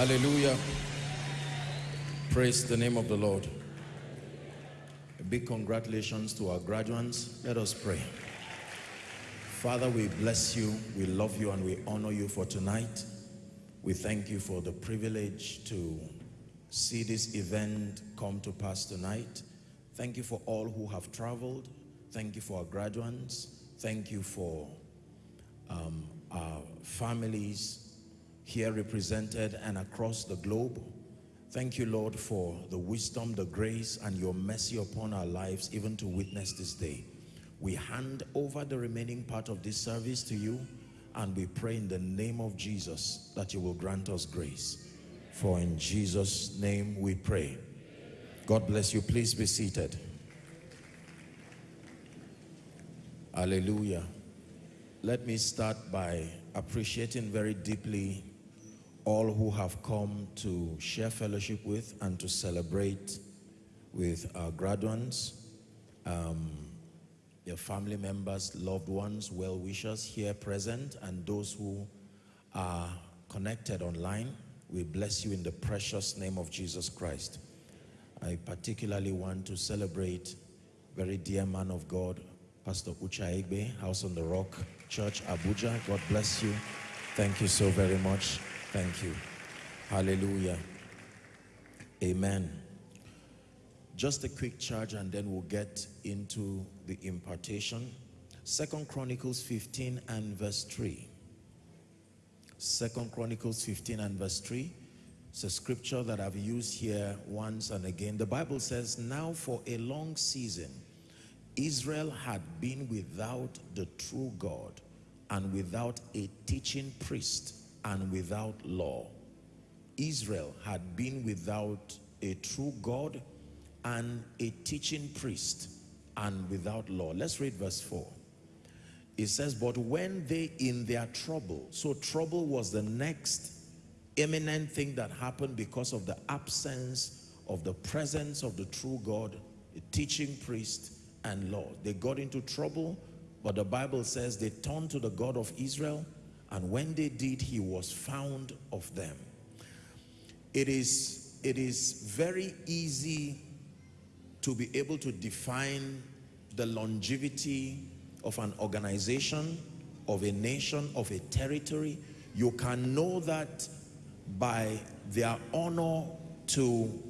Hallelujah. Praise the name of the Lord. A big congratulations to our graduates. Let us pray. Father, we bless you, we love you, and we honor you for tonight. We thank you for the privilege to see this event come to pass tonight. Thank you for all who have traveled. Thank you for our graduates. Thank you for um, our families here represented and across the globe. Thank you, Lord, for the wisdom, the grace, and your mercy upon our lives, even to witness this day. We hand over the remaining part of this service to you, and we pray in the name of Jesus that you will grant us grace. For in Jesus' name we pray. God bless you. Please be seated. Hallelujah. Let me start by appreciating very deeply all who have come to share fellowship with and to celebrate with our graduates, um, your family members, loved ones, well-wishers here present, and those who are connected online. We bless you in the precious name of Jesus Christ. I particularly want to celebrate very dear man of God, Pastor Ucha Egbe, House on the Rock Church, Abuja. God bless you. Thank you so very much. Thank you. Hallelujah. Amen. Just a quick charge and then we'll get into the impartation. Second Chronicles 15 and verse 3. Second Chronicles 15 and verse 3. It's a scripture that I've used here once and again. The Bible says, now for a long season, Israel had been without the true God and without a teaching priest and without law. Israel had been without a true God and a teaching priest and without law. Let's read verse 4. It says, but when they in their trouble, so trouble was the next imminent thing that happened because of the absence of the presence of the true God, a teaching priest and law. They got into trouble, but the Bible says they turned to the God of Israel and when they did, he was found of them. It is, it is very easy to be able to define the longevity of an organization, of a nation, of a territory. You can know that by their honor to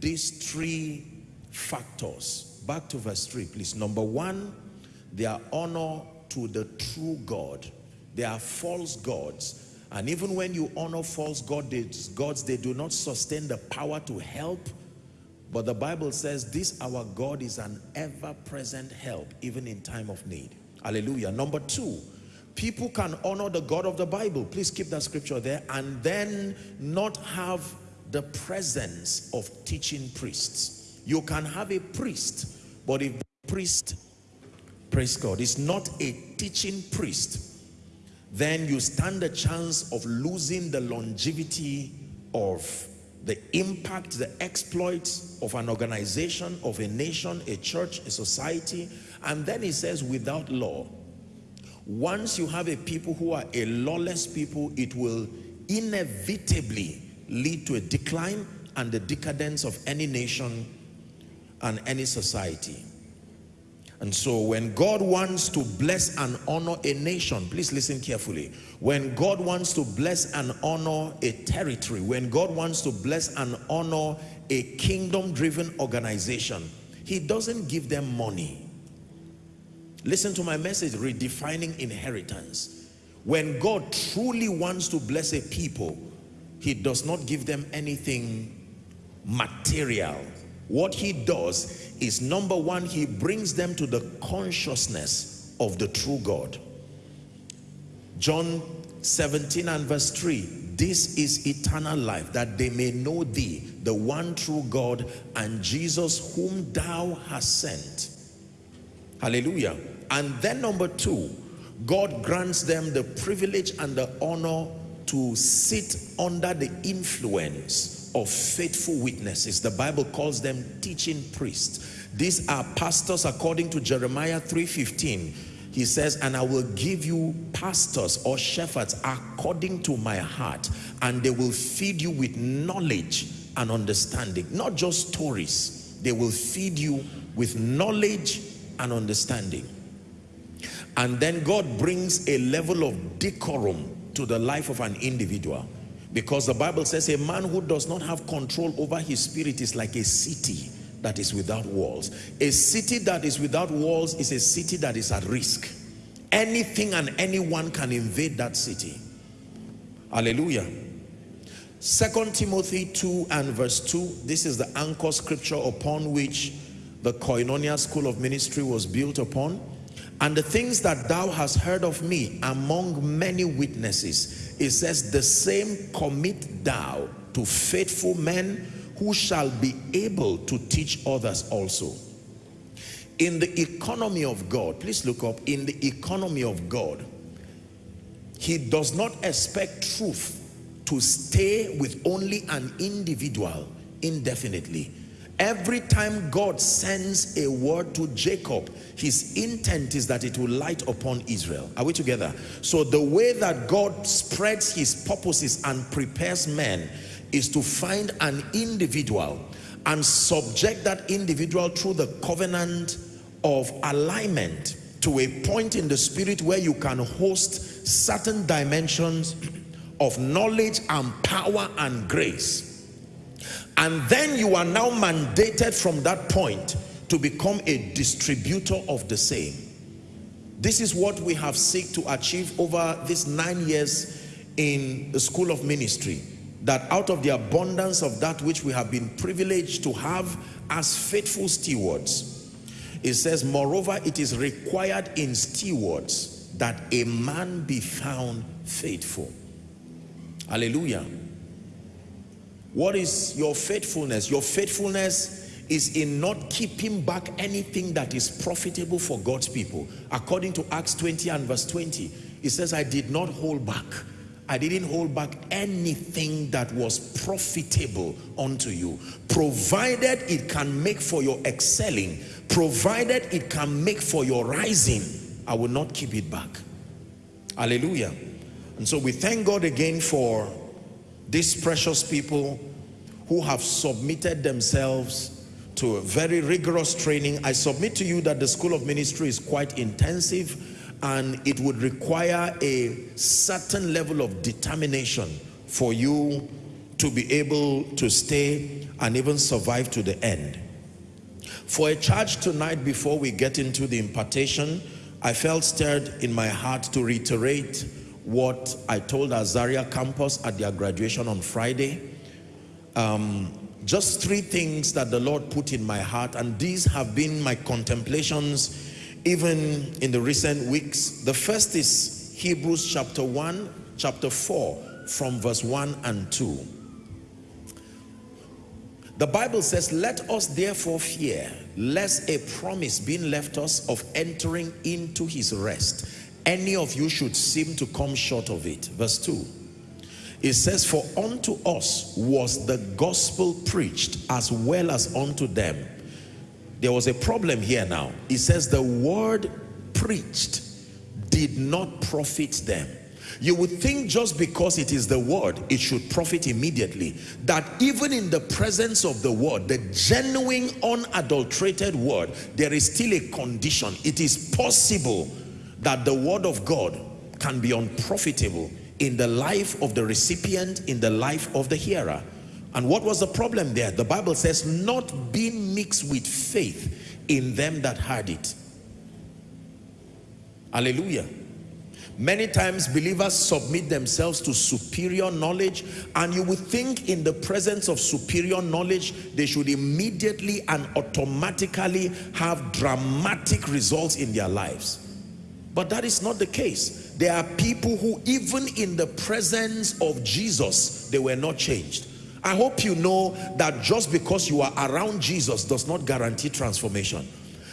these three factors. Back to verse 3, please. Number one, their honor to the true God. They are false gods. And even when you honor false gods, gods, they do not sustain the power to help. But the Bible says this our God is an ever-present help, even in time of need. Hallelujah. Number two, people can honor the God of the Bible. Please keep that scripture there. And then not have the presence of teaching priests. You can have a priest, but if the priest, praise God, is not a teaching priest, then you stand a chance of losing the longevity of the impact, the exploits of an organization, of a nation, a church, a society. And then he says, without law, once you have a people who are a lawless people, it will inevitably lead to a decline and the decadence of any nation and any society. And so when God wants to bless and honor a nation, please listen carefully. When God wants to bless and honor a territory, when God wants to bless and honor a kingdom-driven organization, he doesn't give them money. Listen to my message, redefining inheritance. When God truly wants to bless a people, he does not give them anything material. What he does is number one, he brings them to the consciousness of the true God. John 17 and verse 3, this is eternal life, that they may know thee, the one true God, and Jesus whom thou hast sent. Hallelujah. And then number two, God grants them the privilege and the honor to sit under the influence of faithful witnesses. The Bible calls them teaching priests. These are pastors according to Jeremiah 3.15. he says, and I will give you pastors or shepherds according to my heart, and they will feed you with knowledge and understanding. Not just stories, they will feed you with knowledge and understanding. And then God brings a level of decorum to the life of an individual. Because the Bible says a man who does not have control over his spirit is like a city that is without walls. A city that is without walls is a city that is at risk. Anything and anyone can invade that city. Hallelujah. Second Timothy 2 and verse 2, this is the anchor scripture upon which the Koinonia School of Ministry was built upon. And the things that thou hast heard of me among many witnesses, it says, the same commit thou to faithful men who shall be able to teach others also. In the economy of God, please look up, in the economy of God, he does not expect truth to stay with only an individual indefinitely. Every time God sends a word to Jacob, his intent is that it will light upon Israel. Are we together? So the way that God spreads his purposes and prepares men is to find an individual and subject that individual through the covenant of alignment to a point in the spirit where you can host certain dimensions of knowledge and power and grace. And then you are now mandated from that point to become a distributor of the same. This is what we have seek to achieve over these nine years in the School of Ministry that out of the abundance of that which we have been privileged to have as faithful stewards, it says, moreover, it is required in stewards that a man be found faithful. Hallelujah. What is your faithfulness? Your faithfulness is in not keeping back anything that is profitable for God's people. According to Acts 20 and verse 20, it says, I did not hold back I didn't hold back anything that was profitable unto you, provided it can make for your excelling, provided it can make for your rising, I will not keep it back. Hallelujah. And so we thank God again for these precious people who have submitted themselves to a very rigorous training. I submit to you that the School of Ministry is quite intensive and it would require a certain level of determination for you to be able to stay and even survive to the end. For a charge tonight before we get into the impartation, I felt stirred in my heart to reiterate what I told Azaria campus at their graduation on Friday. Um, just three things that the Lord put in my heart and these have been my contemplations even in the recent weeks. The first is Hebrews chapter 1, chapter 4, from verse 1 and 2. The Bible says, let us therefore fear, lest a promise being left us of entering into his rest, any of you should seem to come short of it. Verse 2. It says, for unto us was the gospel preached as well as unto them there was a problem here now. It says the word preached did not profit them. You would think just because it is the word, it should profit immediately. That even in the presence of the word, the genuine, unadulterated word, there is still a condition. It is possible that the word of God can be unprofitable in the life of the recipient, in the life of the hearer. And what was the problem there? The Bible says, not being mixed with faith in them that heard it. Hallelujah. Many times believers submit themselves to superior knowledge and you would think in the presence of superior knowledge they should immediately and automatically have dramatic results in their lives. But that is not the case. There are people who even in the presence of Jesus, they were not changed. I hope you know that just because you are around Jesus does not guarantee transformation.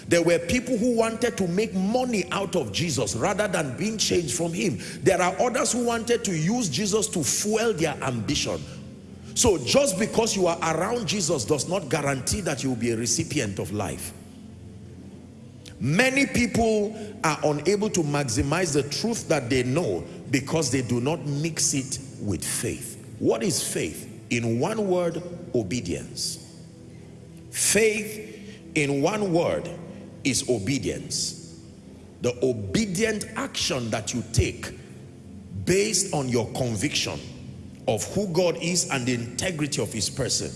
There were people who wanted to make money out of Jesus rather than being changed from him. There are others who wanted to use Jesus to fuel their ambition. So just because you are around Jesus does not guarantee that you will be a recipient of life. Many people are unable to maximize the truth that they know because they do not mix it with faith. What is faith? In one word, obedience. Faith, in one word, is obedience. The obedient action that you take based on your conviction of who God is and the integrity of his person.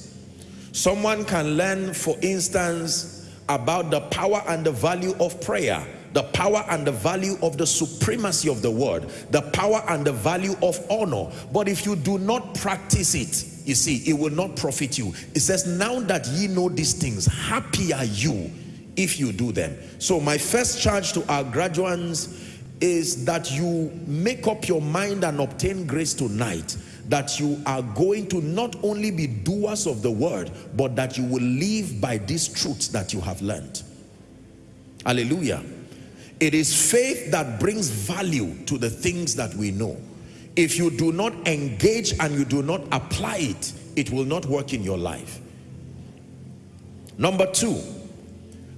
Someone can learn, for instance, about the power and the value of prayer, the power and the value of the supremacy of the word, the power and the value of honor. But if you do not practice it, you see, it will not profit you. It says, now that ye know these things, happy are you if you do them. So my first charge to our graduates is that you make up your mind and obtain grace tonight that you are going to not only be doers of the word, but that you will live by these truths that you have learned. Hallelujah. It is faith that brings value to the things that we know. If you do not engage and you do not apply it, it will not work in your life. Number two,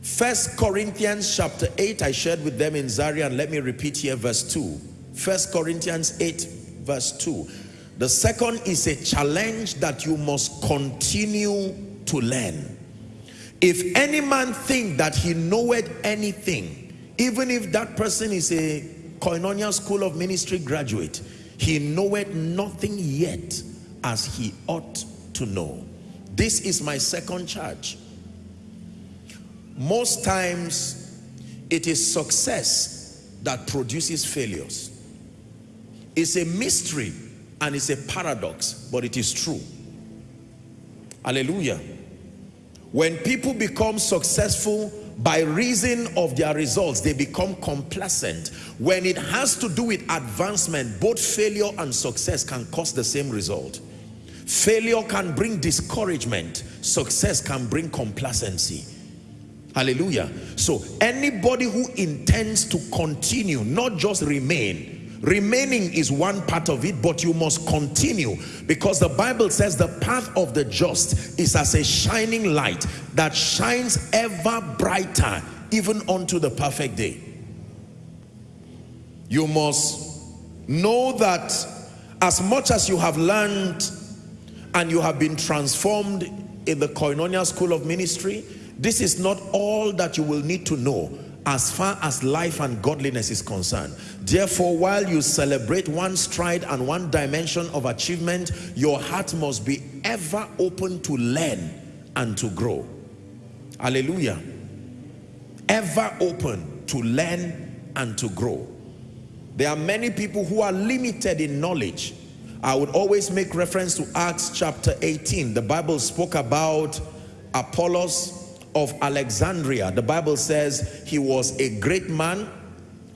First Corinthians chapter 8, I shared with them in Zaria, and let me repeat here verse 2. First Corinthians 8, verse 2. The second is a challenge that you must continue to learn. If any man think that he knoweth anything, even if that person is a Koinonia School of Ministry graduate, he knoweth nothing yet as he ought to know. This is my second charge. Most times, it is success that produces failures. It's a mystery and it's a paradox, but it is true. Hallelujah. When people become successful by reason of their results, they become complacent. When it has to do with advancement, both failure and success can cause the same result. Failure can bring discouragement. Success can bring complacency. Hallelujah. So anybody who intends to continue, not just remain, Remaining is one part of it, but you must continue because the Bible says the path of the just is as a shining light that shines ever brighter even unto the perfect day. You must know that as much as you have learned and you have been transformed in the Koinonia School of Ministry, this is not all that you will need to know as far as life and godliness is concerned. Therefore, while you celebrate one stride and one dimension of achievement, your heart must be ever open to learn and to grow. Hallelujah. Ever open to learn and to grow. There are many people who are limited in knowledge. I would always make reference to Acts chapter 18. The Bible spoke about Apollos of Alexandria. The Bible says he was a great man,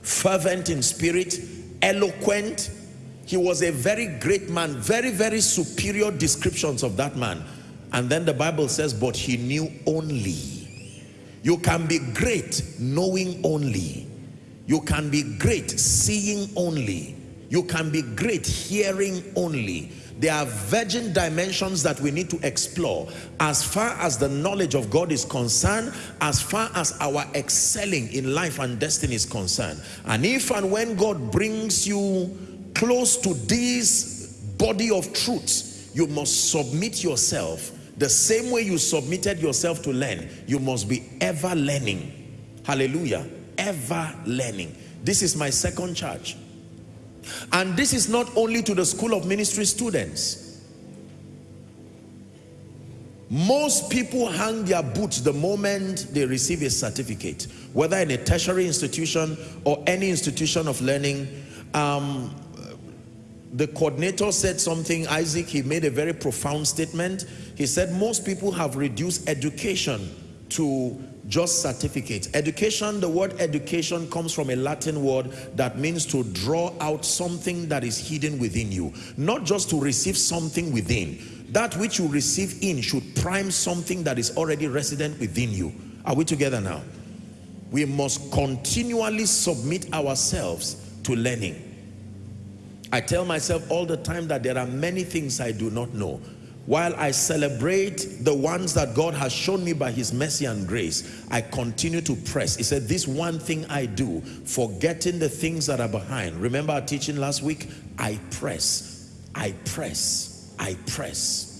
fervent in spirit, eloquent. He was a very great man, very, very superior descriptions of that man. And then the Bible says, but he knew only. You can be great knowing only. You can be great seeing only. You can be great hearing only. There are virgin dimensions that we need to explore as far as the knowledge of God is concerned, as far as our excelling in life and destiny is concerned. And if and when God brings you close to this body of truths, you must submit yourself the same way you submitted yourself to learn. You must be ever learning. Hallelujah. Ever learning. This is my second charge. And this is not only to the School of Ministry students. Most people hang their boots the moment they receive a certificate, whether in a tertiary institution or any institution of learning. Um, the coordinator said something, Isaac, he made a very profound statement. He said most people have reduced education to just certificates. Education, the word education comes from a Latin word that means to draw out something that is hidden within you. Not just to receive something within. That which you receive in should prime something that is already resident within you. Are we together now? We must continually submit ourselves to learning. I tell myself all the time that there are many things I do not know. While I celebrate the ones that God has shown me by his mercy and grace, I continue to press. He said, this one thing I do, forgetting the things that are behind. Remember our teaching last week? I press, I press, I press.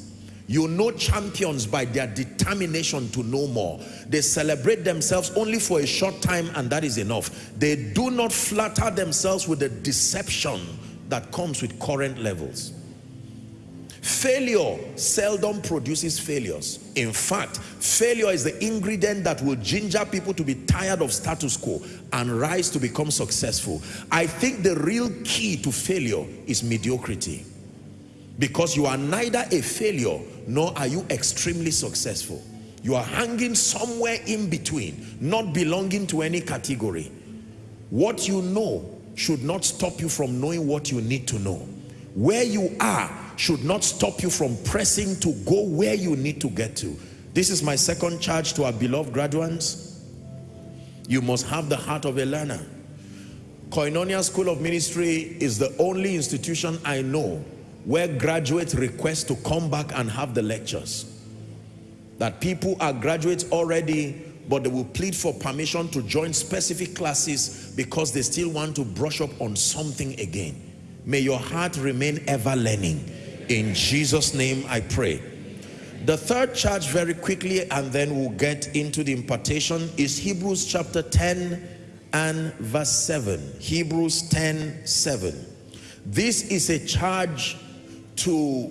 You know champions by their determination to know more. They celebrate themselves only for a short time and that is enough. They do not flatter themselves with the deception that comes with current levels. Failure seldom produces failures. In fact, failure is the ingredient that will ginger people to be tired of status quo and rise to become successful. I think the real key to failure is mediocrity. Because you are neither a failure nor are you extremely successful. You are hanging somewhere in between, not belonging to any category. What you know should not stop you from knowing what you need to know. Where you are should not stop you from pressing to go where you need to get to. This is my second charge to our beloved graduates. You must have the heart of a learner. Koinonia School of Ministry is the only institution I know where graduates request to come back and have the lectures. That people are graduates already, but they will plead for permission to join specific classes because they still want to brush up on something again. May your heart remain ever learning. In Jesus' name I pray. The third charge very quickly and then we'll get into the impartation is Hebrews chapter 10 and verse 7. Hebrews 10, 7. This is a charge to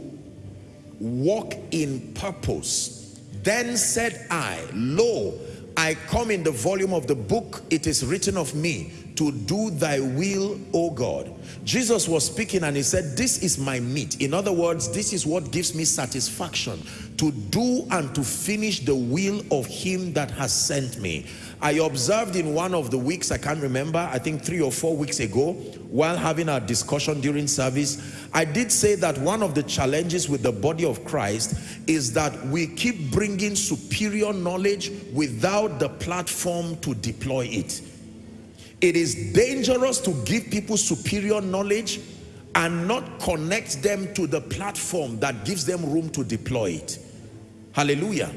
walk in purpose. Then said I, Lo, I come in the volume of the book, it is written of me, to do thy will, O God. Jesus was speaking and he said, this is my meat. In other words, this is what gives me satisfaction to do and to finish the will of him that has sent me. I observed in one of the weeks, I can't remember, I think three or four weeks ago, while having our discussion during service, I did say that one of the challenges with the body of Christ is that we keep bringing superior knowledge without the platform to deploy it. It is dangerous to give people superior knowledge and not connect them to the platform that gives them room to deploy it. Hallelujah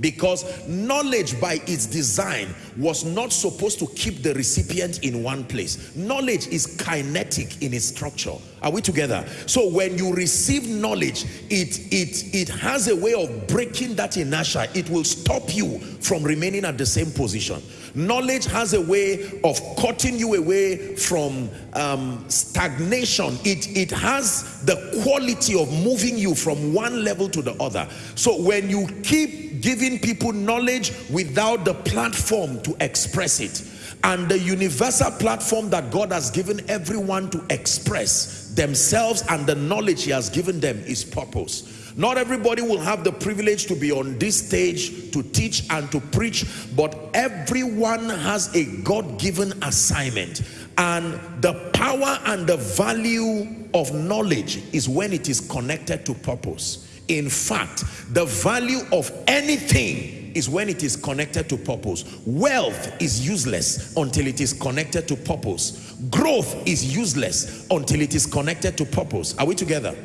because knowledge by its design was not supposed to keep the recipient in one place. Knowledge is kinetic in its structure. Are we together? So when you receive knowledge it it it has a way of breaking that inertia. It will stop you from remaining at the same position. Knowledge has a way of cutting you away from um, stagnation. It it has the quality of moving you from one level to the other. So when you keep giving people knowledge without the platform to express it. And the universal platform that God has given everyone to express themselves and the knowledge he has given them is purpose. Not everybody will have the privilege to be on this stage to teach and to preach, but everyone has a God-given assignment. And the power and the value of knowledge is when it is connected to purpose. In fact, the value of anything is when it is connected to purpose. Wealth is useless until it is connected to purpose. Growth is useless until it is connected to purpose. Are we together?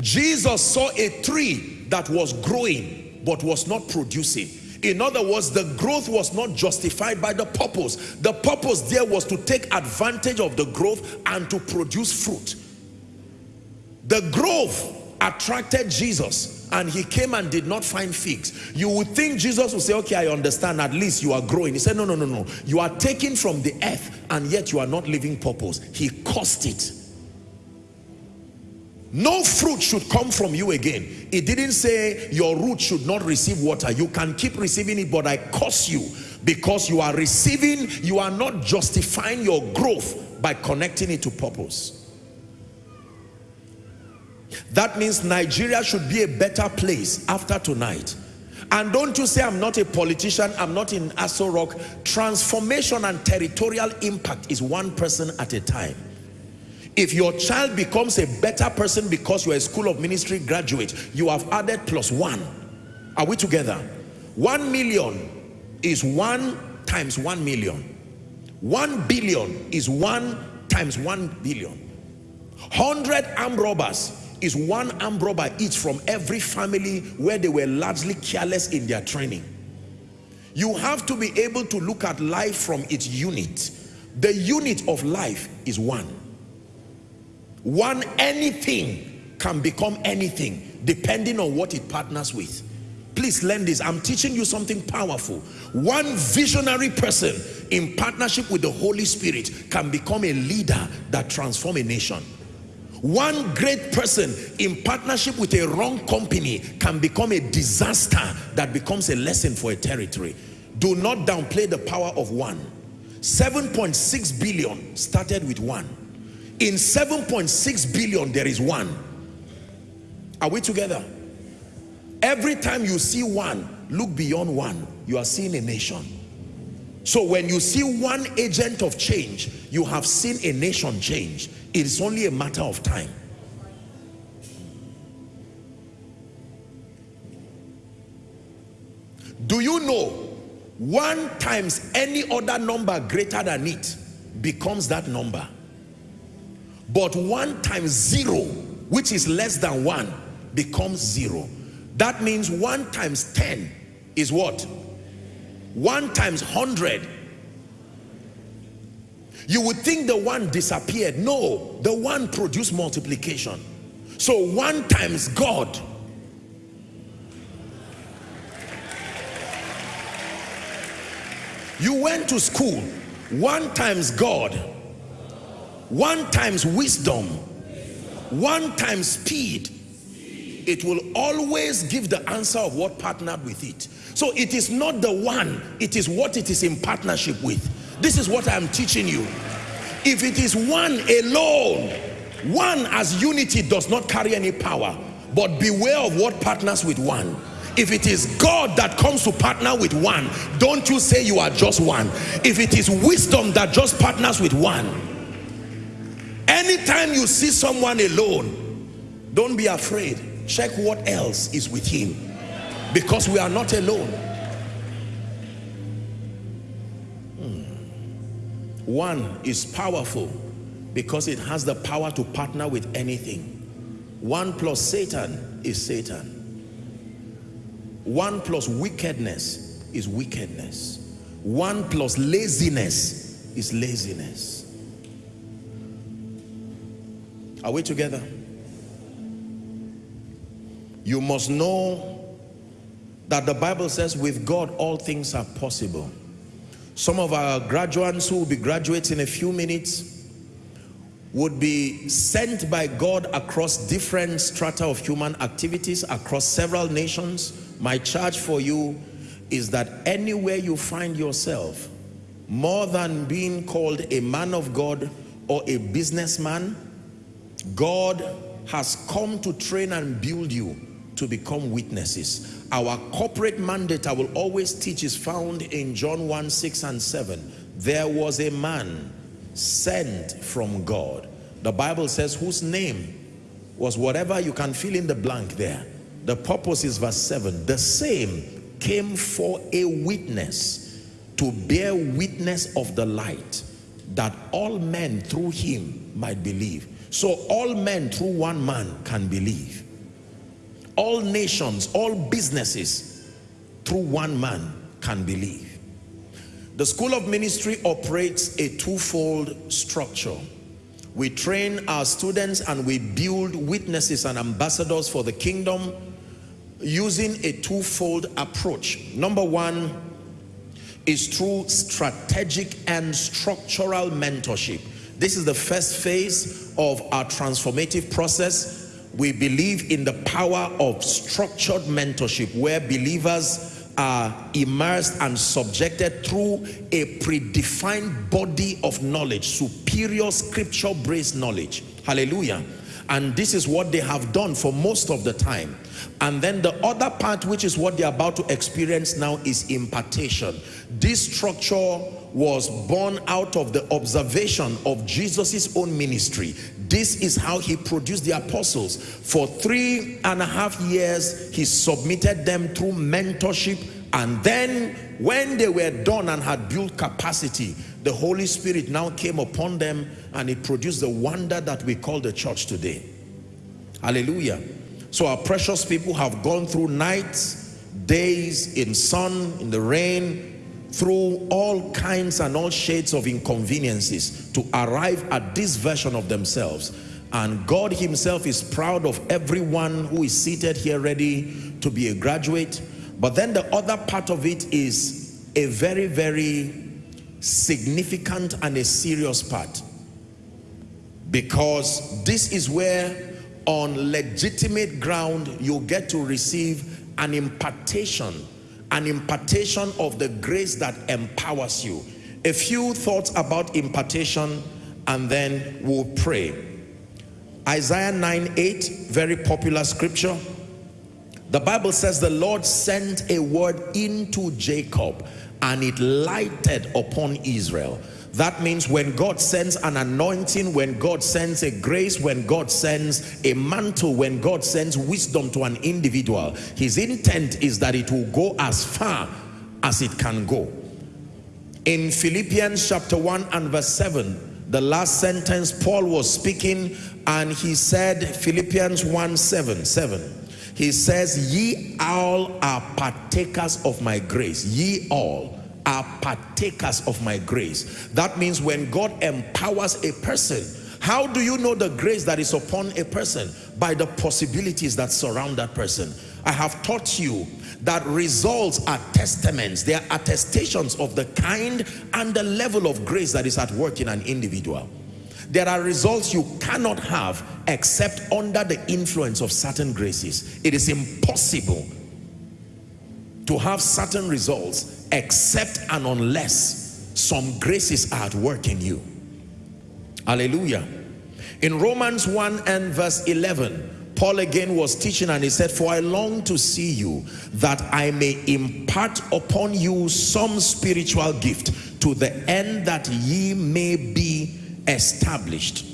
Jesus saw a tree that was growing but was not producing. In other words, the growth was not justified by the purpose. The purpose there was to take advantage of the growth and to produce fruit. The growth attracted Jesus and he came and did not find figs you would think Jesus would say okay I understand at least you are growing. He said no no no no. You are taking from the earth and yet you are not living purpose. He cursed it. No fruit should come from you again. It didn't say your root should not receive water. You can keep receiving it but I curse you because you are receiving you are not justifying your growth by connecting it to purpose that means Nigeria should be a better place after tonight. And don't you say I'm not a politician, I'm not in Aso Rock. Transformation and territorial impact is one person at a time. If your child becomes a better person because you're a school of ministry graduate, you have added plus one. Are we together? One million is one times one million. One billion is one times one billion. Hundred armed robbers is one armed robber each from every family where they were largely careless in their training. You have to be able to look at life from its unit. The unit of life is one. One anything can become anything depending on what it partners with. Please learn this. I'm teaching you something powerful. One visionary person in partnership with the Holy Spirit can become a leader that transform a nation. One great person in partnership with a wrong company can become a disaster that becomes a lesson for a territory. Do not downplay the power of one. 7.6 billion started with one. In 7.6 billion, there is one. Are we together? Every time you see one, look beyond one. You are seeing a nation. So when you see one agent of change, you have seen a nation change. It is only a matter of time. Do you know one times any other number greater than it becomes that number? But one times zero, which is less than one, becomes zero. That means 1 times 10 is what? 1 times 100. You would think the one disappeared. No, the one produced multiplication. So 1 times God. You went to school. 1 times God. 1 times wisdom. 1 times speed it will always give the answer of what partnered with it. So it is not the one, it is what it is in partnership with. This is what I'm teaching you. If it is one alone, one as unity does not carry any power, but beware of what partners with one. If it is God that comes to partner with one, don't you say you are just one. If it is wisdom that just partners with one, anytime you see someone alone, don't be afraid check what else is with him because we are not alone. Hmm. one is powerful because it has the power to partner with anything. One plus Satan is Satan. One plus wickedness is wickedness. One plus laziness is laziness. Are we together? You must know that the Bible says with God all things are possible. Some of our graduates who will be graduates in a few minutes would be sent by God across different strata of human activities across several nations. My charge for you is that anywhere you find yourself, more than being called a man of God or a businessman, God has come to train and build you to become witnesses. Our corporate mandate, I will always teach, is found in John 1, 6 and 7. There was a man sent from God. The Bible says whose name was whatever you can fill in the blank there. The purpose is verse 7. The same came for a witness to bear witness of the light that all men through him might believe. So all men through one man can believe all nations, all businesses, through one man can believe. The School of Ministry operates a twofold structure. We train our students and we build witnesses and ambassadors for the kingdom using a twofold approach. Number one is through strategic and structural mentorship. This is the first phase of our transformative process we believe in the power of structured mentorship where believers are immersed and subjected through a predefined body of knowledge, superior scripture-based knowledge. Hallelujah. And this is what they have done for most of the time. And then the other part, which is what they're about to experience now, is impartation. This structure was born out of the observation of Jesus's own ministry. This is how he produced the apostles. For three and a half years, he submitted them through mentorship. And then when they were done and had built capacity, the Holy Spirit now came upon them and it produced the wonder that we call the church today. Hallelujah. So our precious people have gone through nights, days, in sun, in the rain, through all kinds and all shades of inconveniences to arrive at this version of themselves. And God himself is proud of everyone who is seated here ready to be a graduate. But then the other part of it is a very, very significant and a serious part. Because this is where on legitimate ground, you get to receive an impartation, an impartation of the grace that empowers you. A few thoughts about impartation and then we'll pray. Isaiah 9, 8, very popular scripture. The Bible says the Lord sent a word into Jacob and it lighted upon Israel. That means when God sends an anointing, when God sends a grace, when God sends a mantle, when God sends wisdom to an individual, his intent is that it will go as far as it can go. In Philippians chapter 1 and verse 7, the last sentence, Paul was speaking and he said, Philippians 1, 7, 7. He says, ye all are partakers of my grace. Ye all are partakers of my grace. That means when God empowers a person, how do you know the grace that is upon a person? By the possibilities that surround that person. I have taught you that results are testaments. They are attestations of the kind and the level of grace that is at work in an individual. There are results you cannot have except under the influence of certain graces. It is impossible to have certain results except and unless some graces are at work in you. Hallelujah. In Romans 1 and verse 11, Paul again was teaching and he said, For I long to see you that I may impart upon you some spiritual gift to the end that ye may be established.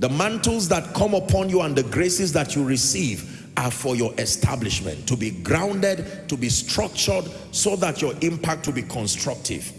The mantles that come upon you and the graces that you receive are for your establishment, to be grounded, to be structured, so that your impact will be constructive.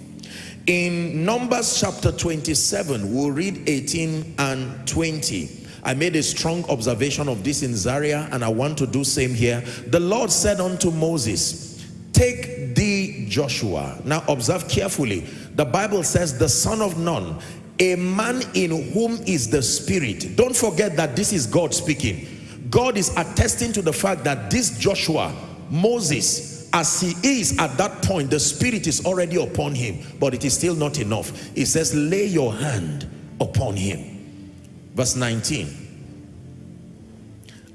In Numbers chapter 27, we'll read 18 and 20. I made a strong observation of this in Zaria, and I want to do same here. The Lord said unto Moses, Take thee Joshua. Now observe carefully. The Bible says, the son of Nun, a man in whom is the spirit. Don't forget that this is God speaking God is attesting to the fact that this Joshua, Moses, as he is at that point, the spirit is already upon him, but it is still not enough. He says, lay your hand upon him. Verse 19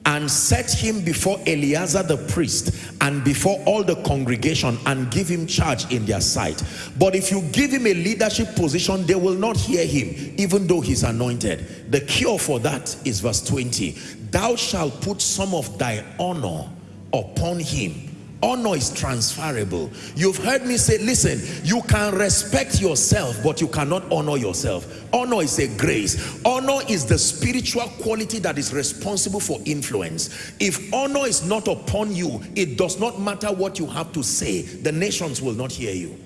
and set him before Eleazar the priest and before all the congregation and give him charge in their sight. But if you give him a leadership position, they will not hear him, even though he's anointed. The cure for that is verse 20 thou shalt put some of thy honor upon him honor is transferable. You've heard me say listen you can respect yourself but you cannot honor yourself. Honor is a grace. Honor is the spiritual quality that is responsible for influence. If honor is not upon you it does not matter what you have to say. The nations will not hear you.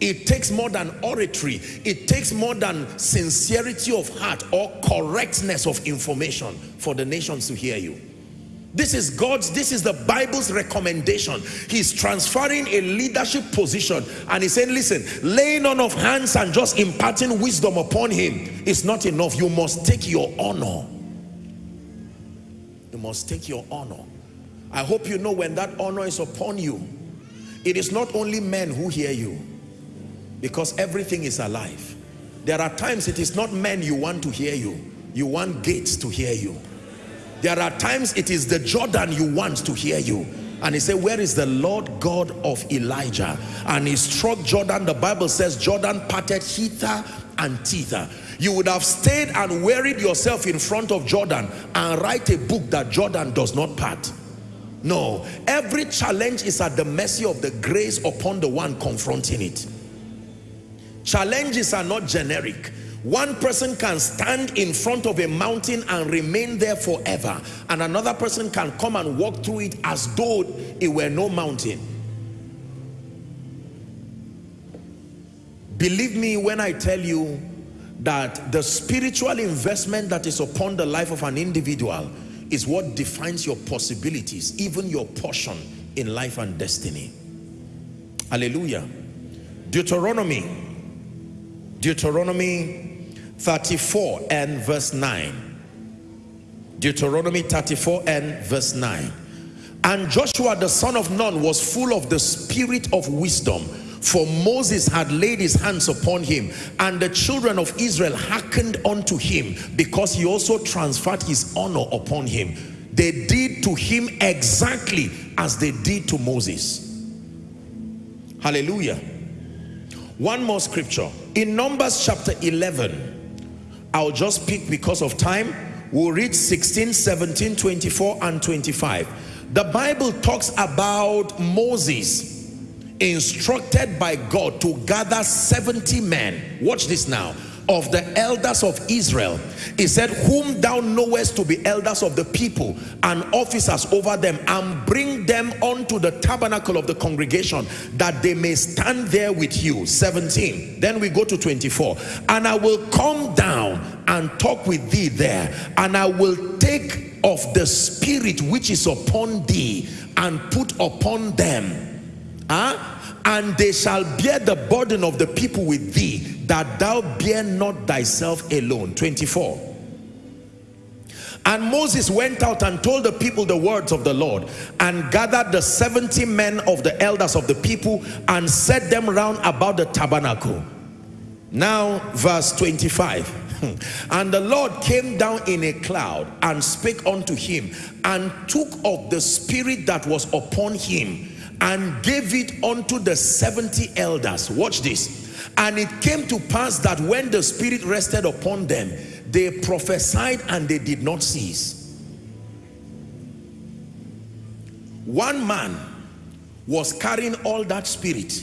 It takes more than oratory. It takes more than sincerity of heart or correctness of information for the nations to hear you. This is God's, this is the Bible's recommendation. He's transferring a leadership position and he's saying, listen, laying on of hands and just imparting wisdom upon him is not enough. You must take your honor. You must take your honor. I hope you know when that honor is upon you, it is not only men who hear you because everything is alive. There are times it is not men you want to hear you. You want gates to hear you. There are times it is the Jordan you want to hear you. And he said, where is the Lord God of Elijah? And he struck Jordan. The Bible says Jordan parted hither and thither. You would have stayed and wearied yourself in front of Jordan and write a book that Jordan does not part. No, every challenge is at the mercy of the grace upon the one confronting it. Challenges are not generic. One person can stand in front of a mountain and remain there forever. And another person can come and walk through it as though it were no mountain. Believe me when I tell you that the spiritual investment that is upon the life of an individual is what defines your possibilities, even your portion in life and destiny. Hallelujah. Deuteronomy, Deuteronomy 34 and verse 9. Deuteronomy 34 and verse 9. And Joshua the son of Nun was full of the spirit of wisdom for Moses had laid his hands upon him and the children of Israel hearkened unto him because he also transferred his honor upon him. They did to him exactly as they did to Moses. Hallelujah. One more scripture. In Numbers chapter 11, I'll just pick because of time. We'll read 16, 17, 24, and 25. The Bible talks about Moses instructed by God to gather 70 men. Watch this now. Of the elders of Israel. He said, whom thou knowest to be elders of the people and officers over them and bring them unto the tabernacle of the congregation that they may stand there with you. 17. Then we go to 24. And I will come down and talk with thee there and I will take of the spirit which is upon thee and put upon them huh? And they shall bear the burden of the people with thee that thou bear not thyself alone 24 and Moses went out and told the people the words of the Lord and gathered the 70 men of the elders of the people and set them round about the tabernacle. Now verse 25. and the Lord came down in a cloud and spake unto him and took of the spirit that was upon him and gave it unto the 70 elders. Watch this. And it came to pass that when the Spirit rested upon them, they prophesied and they did not cease. One man was carrying all that spirit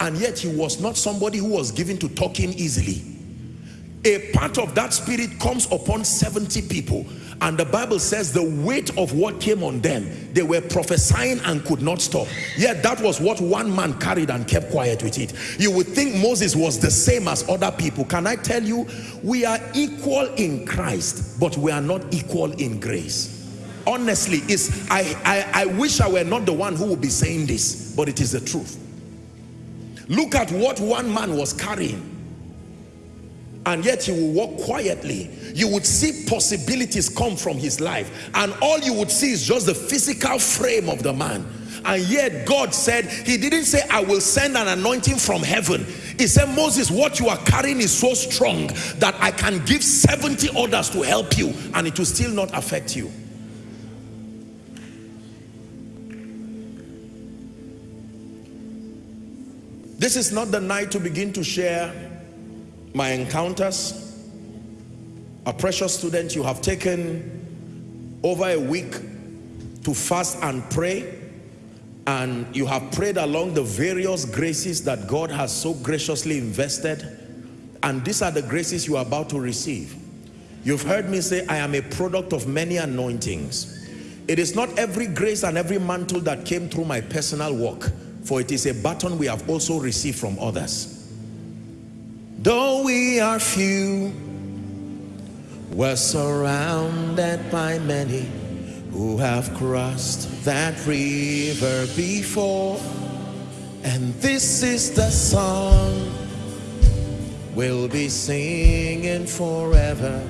and yet he was not somebody who was given to talking easily. A part of that spirit comes upon 70 people and the Bible says the weight of what came on them, they were prophesying and could not stop. Yet that was what one man carried and kept quiet with it. You would think Moses was the same as other people. Can I tell you, we are equal in Christ, but we are not equal in grace. Honestly, is I, I, I wish I were not the one who would be saying this, but it is the truth. Look at what one man was carrying and yet he will walk quietly you would see possibilities come from his life and all you would see is just the physical frame of the man. And yet God said he didn't say I will send an anointing from heaven. He said Moses what you are carrying is so strong that I can give 70 others to help you and it will still not affect you. This is not the night to begin to share my encounters. A precious student, you have taken over a week to fast and pray and you have prayed along the various graces that God has so graciously invested and these are the graces you are about to receive. You've heard me say, I am a product of many anointings. It is not every grace and every mantle that came through my personal work, for it is a baton we have also received from others. Though we are few, we're surrounded by many who have crossed that river before. And this is the song we'll be singing forever.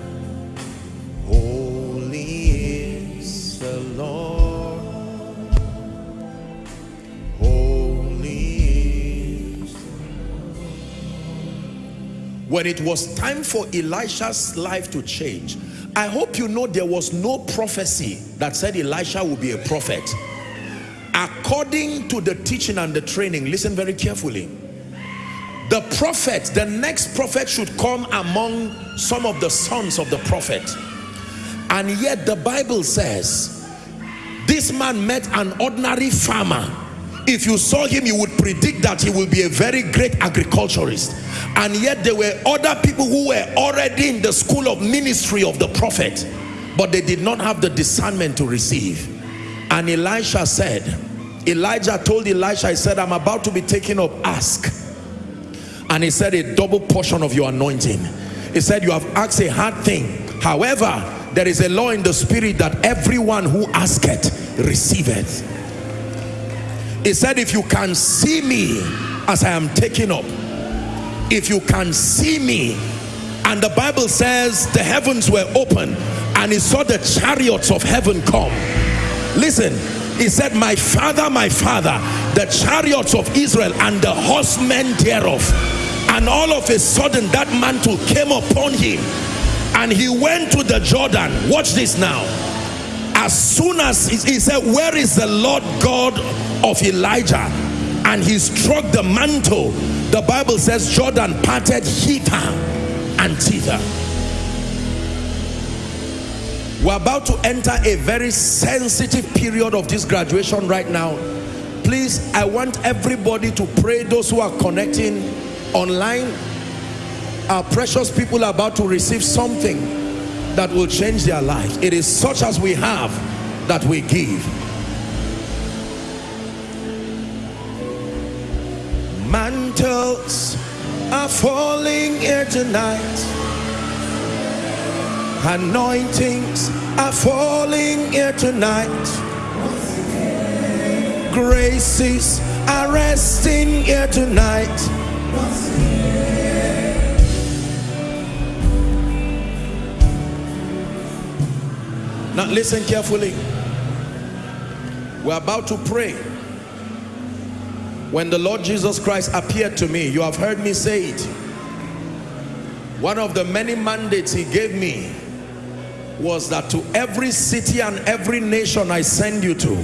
When it was time for Elisha's life to change, I hope you know there was no prophecy that said Elisha will be a prophet. According to the teaching and the training, listen very carefully. The prophet, the next prophet should come among some of the sons of the prophet. And yet the Bible says, this man met an ordinary farmer if you saw him you would predict that he will be a very great agriculturist. And yet there were other people who were already in the school of ministry of the prophet but they did not have the discernment to receive. And Elisha said Elijah told Elisha he said I'm about to be taken up. Ask. And he said a double portion of your anointing. He said you have asked a hard thing. However there is a law in the spirit that everyone who asketh receiveth he said if you can see me as i am taken up if you can see me and the bible says the heavens were open and he saw the chariots of heaven come. Listen he said my father my father the chariots of israel and the horsemen thereof and all of a sudden that mantle came upon him and he went to the Jordan. Watch this now. As soon as he, he said where is the Lord God of Elijah and he struck the mantle the Bible says Jordan parted hither and thither we're about to enter a very sensitive period of this graduation right now please I want everybody to pray those who are connecting online our precious people are about to receive something that will change their life. It is such as we have that we give. Mantles are falling here tonight. Anointings are falling here tonight. Graces are resting here tonight. Now listen carefully. We're about to pray. When the Lord Jesus Christ appeared to me, you have heard me say it. One of the many mandates he gave me was that to every city and every nation I send you to,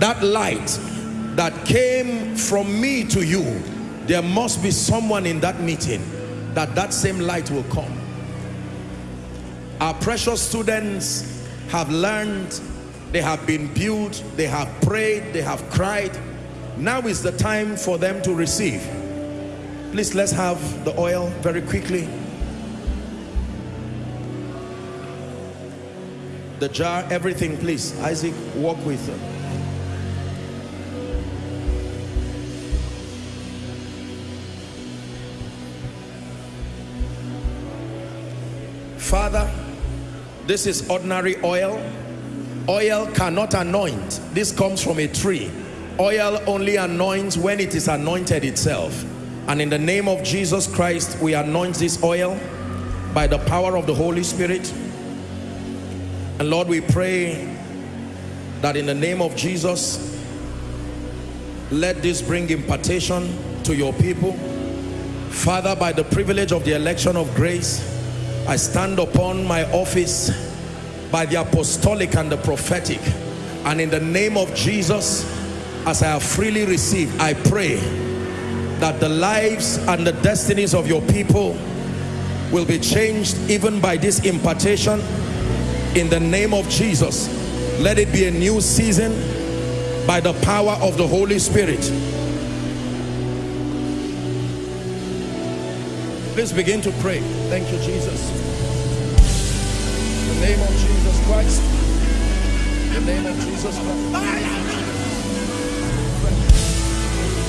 that light that came from me to you, there must be someone in that meeting that that same light will come. Our precious students have learned, they have been built, they have prayed, they have cried. Now is the time for them to receive. Please, let's have the oil very quickly. The jar, everything, please. Isaac, walk with them. Father, this is ordinary oil. Oil cannot anoint. This comes from a tree. Oil only anoints when it is anointed itself. And in the name of Jesus Christ, we anoint this oil by the power of the Holy Spirit. And Lord, we pray that in the name of Jesus, let this bring impartation to your people. Father, by the privilege of the election of grace, I stand upon my office by the apostolic and the prophetic and in the name of Jesus as I have freely received I pray that the lives and the destinies of your people will be changed even by this impartation in the name of Jesus let it be a new season by the power of the Holy Spirit Please begin to pray. Thank you, Jesus. In the name of Jesus Christ. In the name of Jesus Christ.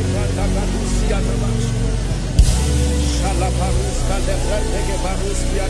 Brandaga Lucia Navas, Shalaparusca de Brandega Barusia